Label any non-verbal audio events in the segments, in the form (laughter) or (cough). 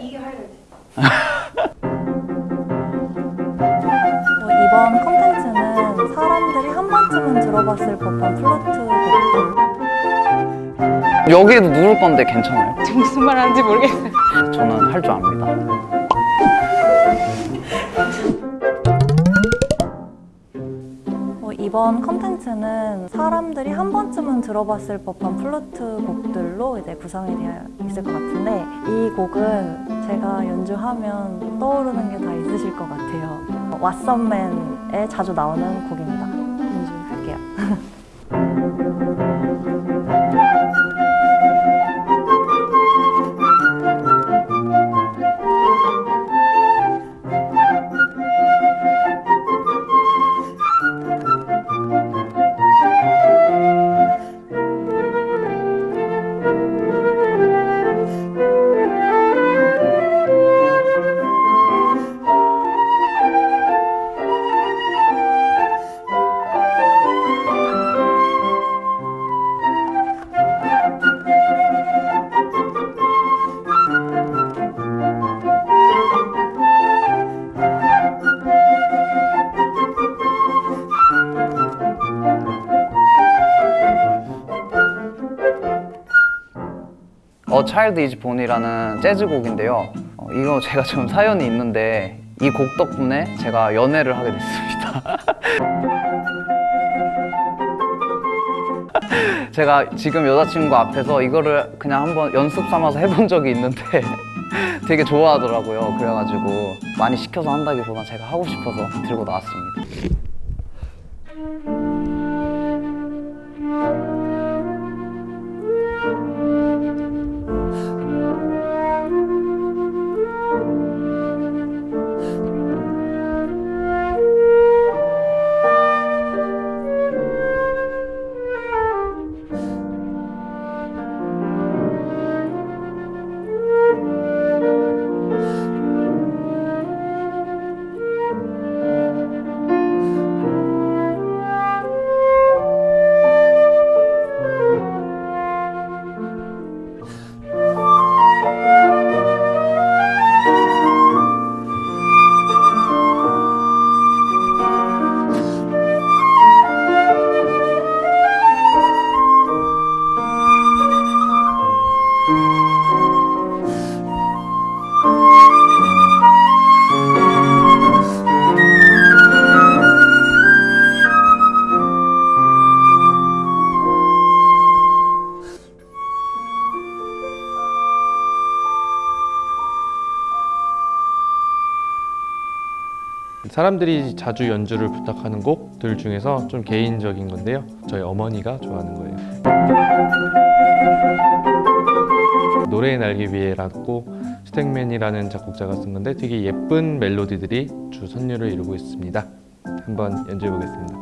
이게 하이라이트. 어, 이번 컨텐츠는 사람들이 한 번쯤은 들어봤을 법한 플루트 곡들 여기에도 누를 건데 괜찮아요? (laughs) 무슨 말 하는지 모르겠어요. 저는 할 줄 압니다. 이번 컨텐츠는 사람들이 한 번쯤은 들어봤을 법한 플루트 곡들로 이제 구성이 되어 있을 것 같은데 이 곡은 제가 연주하면 떠오르는 게 다 있으실 것 같아요. 왓썸맨에 자주 나오는 곡입니다. 어 차일드 이즈 본이라는 재즈곡인데요. 어, 이거 제가 좀 사연이 있는데 이 곡 덕분에 제가 연애를 하게 됐습니다. (laughs) 제가 지금 여자친구 앞에서 이거를 그냥 한번 연습 삼아서 해본 적이 있는데 (laughs) 되게 좋아하더라고요. 그래가지고 많이 시켜서 한다기보다 제가 하고 싶어서 들고 나왔습니다. 사람들이 자주 연주를 부탁하는 곡들 중에서 좀 개인적인 건데요. 저희 어머니가 좋아하는 거예요. 노래의 날개 위에라고 스택맨이라는 작곡자가 쓴 건데 되게 예쁜 멜로디들이 주 선율을 이루고 있습니다. 한번 연주해 보겠습니다.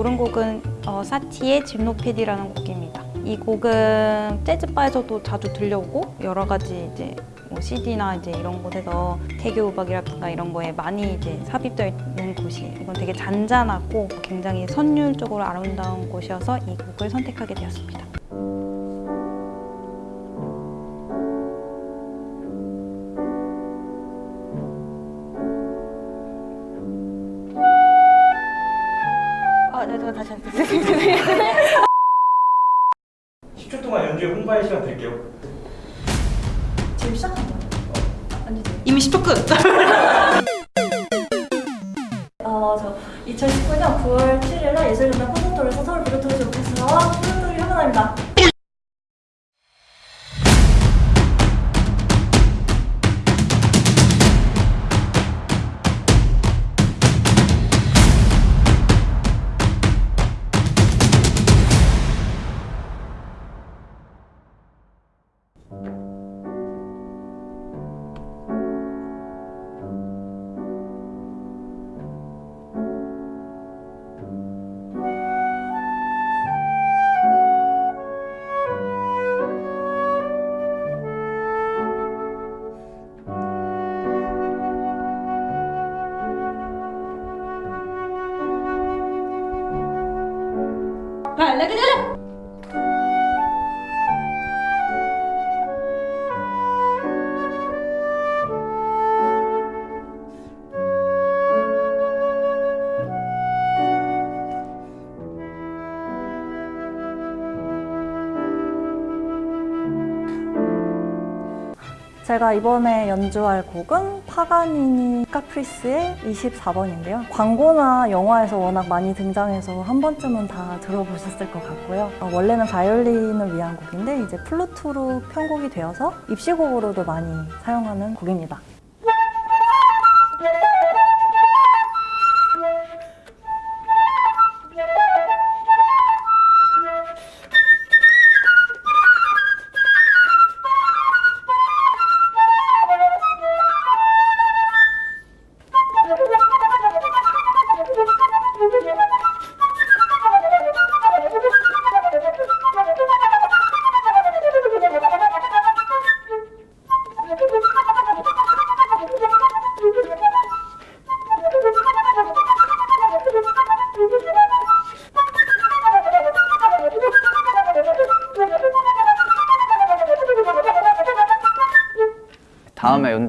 고른 곡은 어, 사티의 짐노패디라는 곡입니다. 이 곡은 재즈바에서도 자주 들려오고 여러 가지 이제 뭐 CD나 이제 이런 곳에서 태교 음악이라든가 이런 거에 많이 이제 삽입되어 있는 곳이 이건 되게 잔잔하고 굉장히 선율적으로 아름다운 곳이어서 이 곡을 선택하게 되었습니다. 지금 시작한 거예요? 이미 10초 끝! 어, 저 2019년 9월 7일날 예술전당 na cadeira. 제가 이번에 연주할 곡은 파가니니 카프리스의 24번인데요. 광고나 영화에서 워낙 많이 등장해서 한 번쯤은 다 들어보셨을 것 같고요. 어, 원래는 바이올린을 위한 곡인데 이제 플루트로 편곡이 되어서 입시곡으로도 많이 사용하는 곡입니다.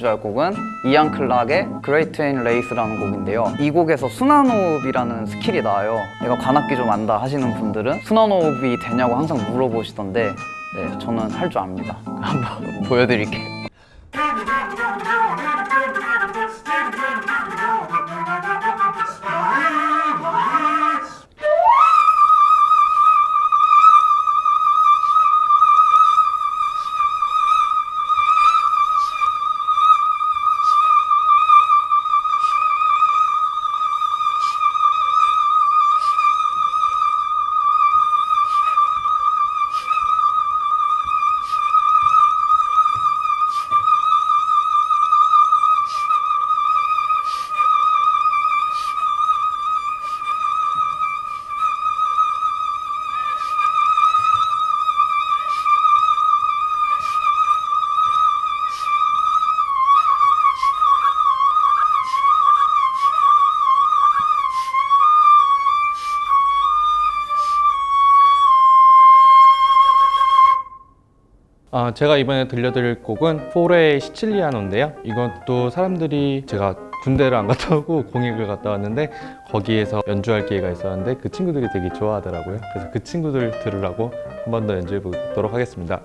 연주할 곡은 이안 클락의 Great Wayne Race라는 곡인데요. 이 곡에서 순환호흡이라는 스킬이 나와요. 내가 관악기 좀 안다 하시는 분들은 순환호흡이 되냐고 항상 물어보시던데 네, 저는 할 줄 압니다. (laughs) 한번 보여드릴게요. 아, 제가 이번에 들려드릴 곡은 포레의 시칠리아노인데요. 이것도 사람들이 제가 군대를 안 갔다 오고 (laughs) 공익을 갔다 왔는데 거기에서 연주할 기회가 있었는데 그 친구들이 되게 좋아하더라고요. 그래서 그 친구들 들으라고 한 번 더 연주해 보도록 하겠습니다.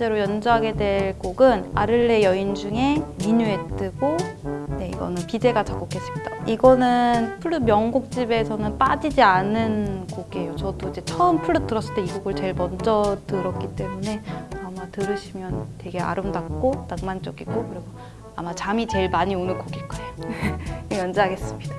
번째로 연주하게 될 곡은 아를레 여인 중에 미뉴에트고 네 이거는 비제가 작곡했습니다. 이거는 플룻 명곡집에서는 빠지지 않은 곡이에요. 저도 이제 처음 플룻 들었을 때 이 곡을 제일 먼저 들었기 때문에 아마 들으시면 되게 아름답고 낭만적이고 그리고 아마 잠이 제일 많이 오는 곡일 거예요. (laughs) 연주하겠습니다.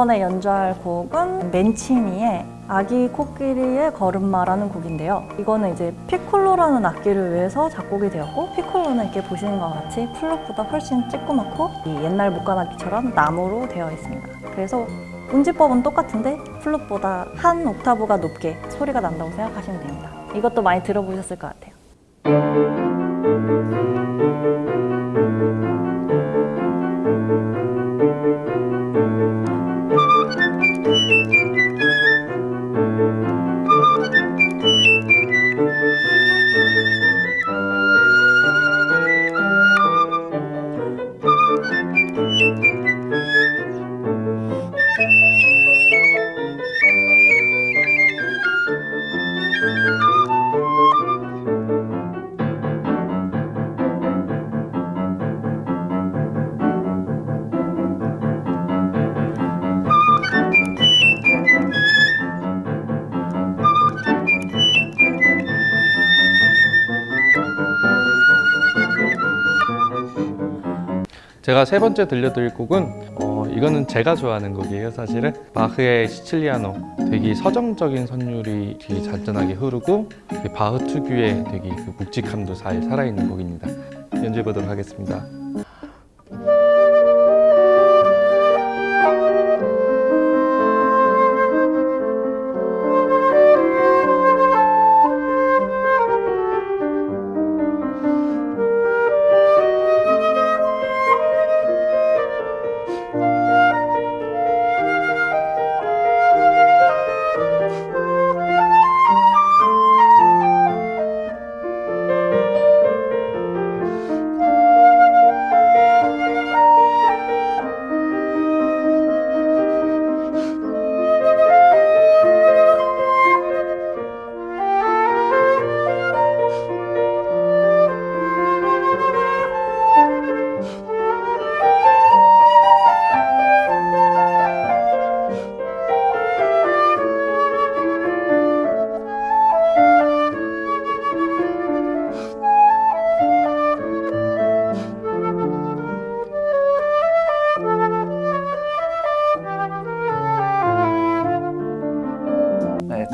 이번에 연주할 곡은 맨치니의 아기 코끼리의 걸음마라는 곡인데요. 이거는 이제 피콜로라는 악기를 위해서 작곡이 되었고 피콜로는 이렇게 보시는 것 같이 플룻보다 훨씬 찌끄맣고 이 옛날 목관악기처럼 나무로 되어 있습니다. 그래서 운지법은 똑같은데 플룻보다 한 옥타브가 높게 소리가 난다고 생각하시면 됩니다. 이것도 많이 들어보셨을 것 같아요. 제가 세 번째 들려드릴 곡은 어, 이거는 제가 좋아하는 곡이에요 사실은. 바흐의 시칠리아노 되게 서정적인 선율이 되게 잔잔하게 흐르고 되게 바흐 특유의 되게 그 묵직함도 잘 살아있는 곡입니다. 연주해 보도록 하겠습니다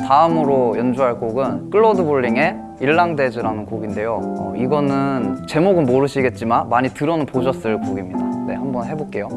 다음으로 연주할 곡은 클로드 볼링의 일랑데즈라는 곡인데요. 어, 이거는 제목은 모르시겠지만 많이 들어는 보셨을 곡입니다. 네, 한번 해볼게요.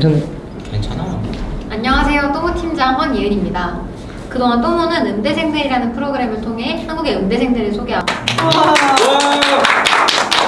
괜찮아요? 안녕하세요. 또모 팀장 황예은입니다. 그동안 또모는 음대생들이라는 프로그램을 통해 한국의 음대생들을 소개하고